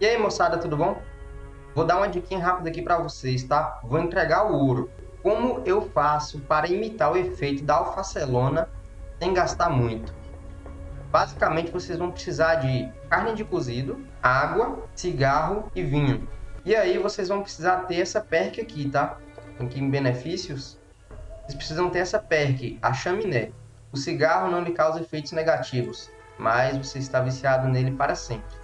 E aí, moçada, tudo bom? Vou dar uma dica rápida aqui para vocês, tá? Vou entregar o ouro. Como eu faço para imitar o efeito da alfacelona sem gastar muito? Basicamente, vocês vão precisar de carne de cozido, água, cigarro e vinho. E aí, vocês vão precisar ter essa perk aqui, tá? Aqui em benefícios, vocês precisam ter essa perk, a chaminé. O cigarro não lhe causa efeitos negativos, mas você está viciado nele para sempre.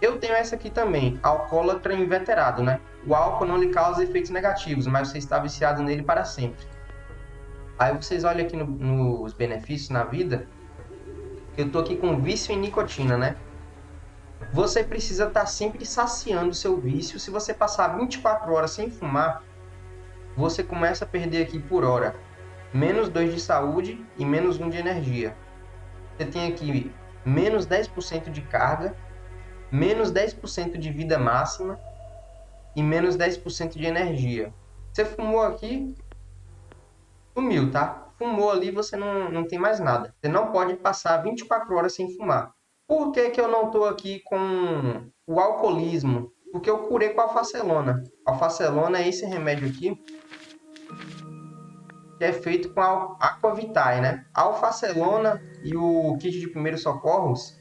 Eu tenho essa aqui também, alcoólatra inveterado, né? O álcool não lhe causa efeitos negativos, mas você está viciado nele para sempre. Aí vocês olham aqui no, nos benefícios na vida, eu tô aqui com vício em nicotina, né? Você precisa estar tá sempre saciando o seu vício. Se você passar 24 horas sem fumar, você começa a perder aqui por hora menos 2 de saúde e menos 1 de energia. Você tem aqui menos 10% de carga menos 10% de vida máxima e menos 10% de energia. Você fumou aqui, sumiu, tá? Fumou ali, você não, não tem mais nada. Você não pode passar 24 horas sem fumar. Por que, que eu não estou aqui com o alcoolismo? Porque eu curei com a alfacelona. A alfacelona é esse remédio aqui que é feito com a Aquavitae, né? A alfacelona e o kit de primeiros socorros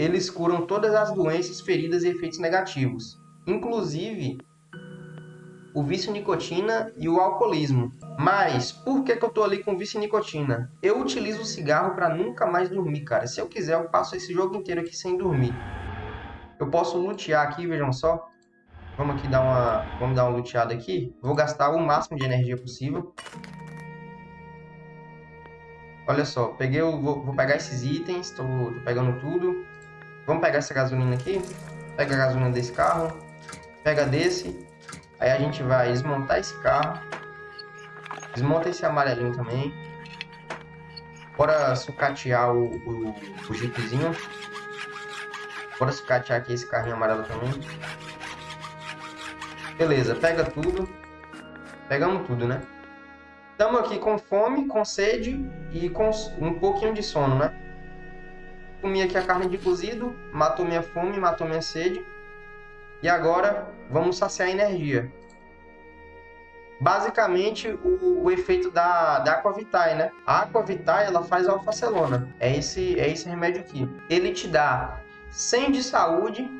eles curam todas as doenças, feridas e efeitos negativos, inclusive o vício nicotina e o alcoolismo. Mas por que, que eu tô ali com vício nicotina? Eu utilizo o cigarro para nunca mais dormir, cara. Se eu quiser, eu passo esse jogo inteiro aqui sem dormir. Eu posso lutear aqui, vejam só. Vamos aqui dar uma, vamos dar uma luteada aqui. Vou gastar o máximo de energia possível. Olha só, peguei, o, vou, vou pegar esses itens, tô, tô pegando tudo. Vamos pegar essa gasolina aqui. Pega a gasolina desse carro. Pega desse. Aí a gente vai desmontar esse carro. Desmonta esse amarelinho também. Bora sucatear o, o, o jeepzinho. Bora sucatear aqui esse carrinho amarelo também. Beleza, pega tudo. Pegamos tudo, né? Estamos aqui com fome, com sede e com um pouquinho de sono, né? Comi aqui a carne de cozido, matou minha fome, matou minha sede. E agora vamos saciar a energia. Basicamente, o, o efeito da, da Aquavitae, né? A Aquavitae, ela faz a alfacelona. É esse, é esse remédio aqui. Ele te dá 100 de saúde,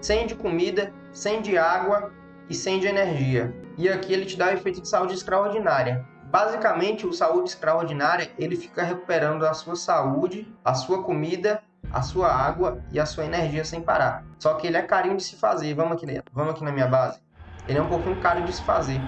100 de comida, 100 de água e 100 de energia. E aqui ele te dá o efeito de saúde extraordinária. Basicamente, o saúde extraordinária, ele fica recuperando a sua saúde, a sua comida, a sua água e a sua energia sem parar. Só que ele é carinho de se fazer. Vamos aqui, vamos aqui na minha base. Ele é um pouquinho caro de se fazer.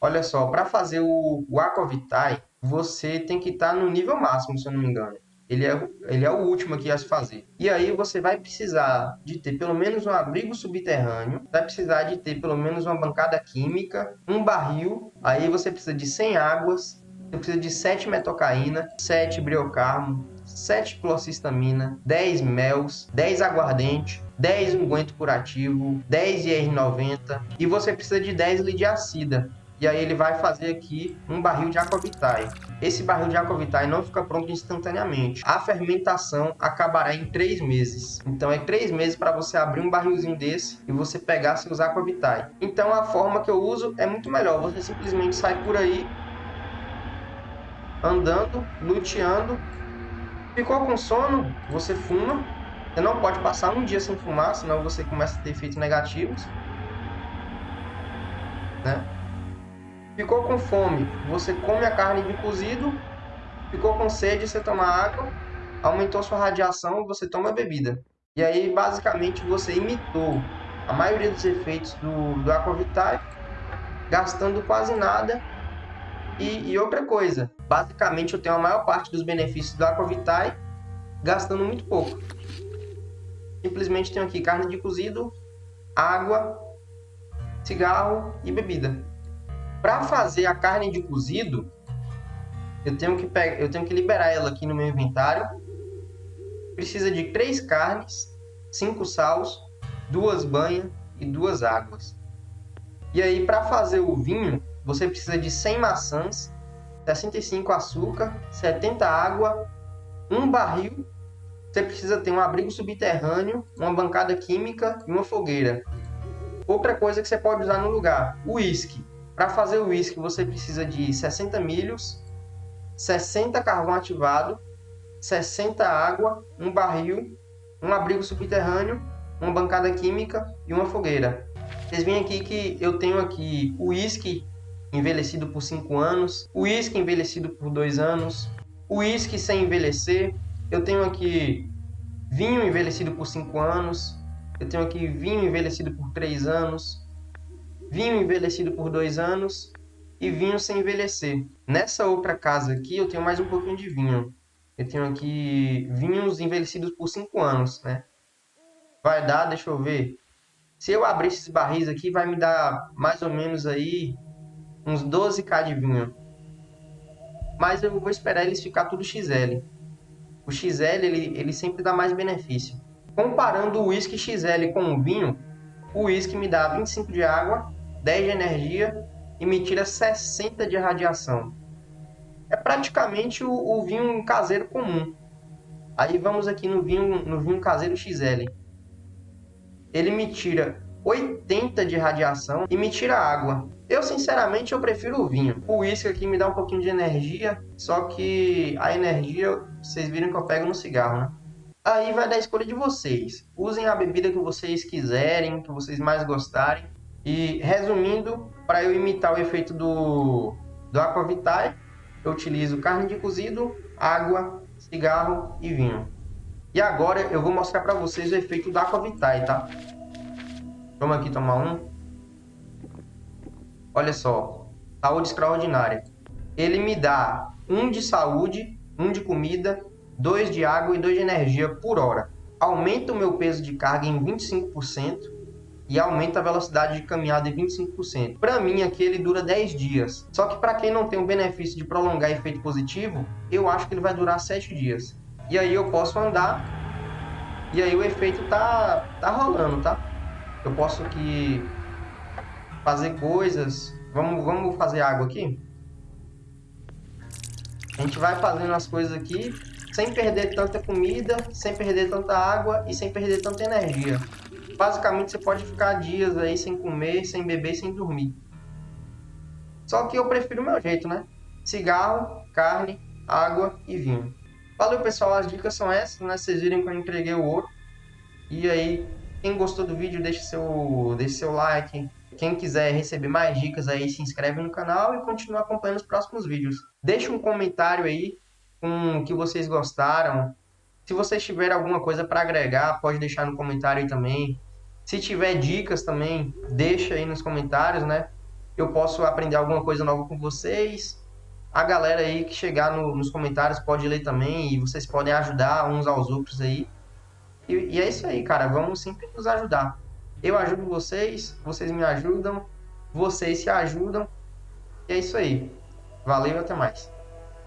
Olha só, para fazer o, o Aquavitae, você tem que estar tá no nível máximo, se eu não me engano ele é, ele é o último aqui a se fazer. E aí você vai precisar de ter pelo menos um abrigo subterrâneo, vai precisar de ter pelo menos uma bancada química, um barril, aí você precisa de 100 águas, você precisa de 7 metocaína, 7 briocarmo, 7 clocisamina, 10 mels, 10 aguardente, 10 unguento curativo, 10 IR90 e você precisa de 10 lidiacida e aí ele vai fazer aqui um barril de aquavitae. Esse barril de aquavitae não fica pronto instantaneamente. A fermentação acabará em três meses. Então é três meses para você abrir um barrilzinho desse e você pegar seus aquavitae. Então a forma que eu uso é muito melhor. Você simplesmente sai por aí andando, luteando. Ficou com sono? Você fuma. Você não pode passar um dia sem fumar, senão você começa a ter efeitos negativos. Né? Ficou com fome, você come a carne de cozido. Ficou com sede, você toma água. Aumentou sua radiação, você toma bebida. E aí, basicamente, você imitou a maioria dos efeitos do, do Aquavitae, gastando quase nada. E, e, outra coisa, basicamente eu tenho a maior parte dos benefícios do Aquavitae gastando muito pouco. Simplesmente tenho aqui carne de cozido, água, cigarro e bebida. Para fazer a carne de cozido, eu tenho que pegar, eu tenho que liberar ela aqui no meu inventário. Precisa de três carnes, cinco sals, duas banhas e duas águas. E aí para fazer o vinho, você precisa de 100 maçãs, 65 açúcar, 70 água, um barril você precisa ter um abrigo subterrâneo, uma bancada química e uma fogueira. Outra coisa que você pode usar no lugar, uísque. Para fazer o uísque você precisa de 60 milhos, 60 carvão ativado, 60 água, um barril, um abrigo subterrâneo, uma bancada química e uma fogueira. Vocês veem aqui que eu tenho aqui o uísque envelhecido por 5 anos, o uísque envelhecido por 2 anos, o uísque sem envelhecer, eu tenho aqui vinho envelhecido por 5 anos, eu tenho aqui vinho envelhecido por 3 anos, vinho envelhecido por 2 anos e vinho sem envelhecer. Nessa outra casa aqui eu tenho mais um pouquinho de vinho. Eu tenho aqui vinhos envelhecidos por 5 anos, né? Vai dar, deixa eu ver. Se eu abrir esses barris aqui, vai me dar mais ou menos aí uns 12k de vinho. Mas eu vou esperar eles ficar tudo XL. O XL, ele, ele sempre dá mais benefício. Comparando o whisky XL com o vinho, o whisky me dá 25 de água, 10 de energia e me tira 60 de radiação. É praticamente o, o vinho caseiro comum. Aí vamos aqui no vinho, no vinho caseiro XL. Ele me tira 80 de radiação e me tira água. Eu, sinceramente, eu prefiro o vinho. O uísque aqui me dá um pouquinho de energia, só que a energia, vocês viram que eu pego no cigarro, né? Aí vai da escolha de vocês. Usem a bebida que vocês quiserem, que vocês mais gostarem. E resumindo, para eu imitar o efeito do, do Aquavitae, eu utilizo carne de cozido, água, cigarro e vinho. E agora eu vou mostrar para vocês o efeito do Aquavitae, tá? Vamos aqui tomar um. Olha só, saúde extraordinária. Ele me dá um de saúde, um de comida, dois de água e dois de energia por hora. Aumenta o meu peso de carga em 25% e aumenta a velocidade de caminhada em 25%. Para mim aqui ele dura 10 dias. Só que para quem não tem o benefício de prolongar efeito positivo, eu acho que ele vai durar 7 dias. E aí eu posso andar e aí o efeito tá tá rolando, tá? Eu posso aqui fazer coisas. Vamos, vamos fazer água aqui? A gente vai fazendo as coisas aqui sem perder tanta comida, sem perder tanta água e sem perder tanta energia. Basicamente você pode ficar dias aí sem comer, sem beber, sem dormir. Só que eu prefiro o meu jeito, né? Cigarro, carne, água e vinho. Valeu pessoal, as dicas são essas, né? Vocês viram que eu entreguei o ouro. E aí, quem gostou do vídeo, deixa seu, deixa seu like. Quem quiser receber mais dicas aí, se inscreve no canal e continua acompanhando os próximos vídeos. Deixa um comentário aí com o que vocês gostaram. Se vocês tiverem alguma coisa para agregar, pode deixar no comentário aí também. Se tiver dicas também, deixa aí nos comentários, né? Eu posso aprender alguma coisa nova com vocês. A galera aí que chegar no, nos comentários pode ler também e vocês podem ajudar uns aos outros aí. E, e é isso aí, cara. Vamos sempre nos ajudar. Eu ajudo vocês, vocês me ajudam, vocês se ajudam. E é isso aí. Valeu até mais.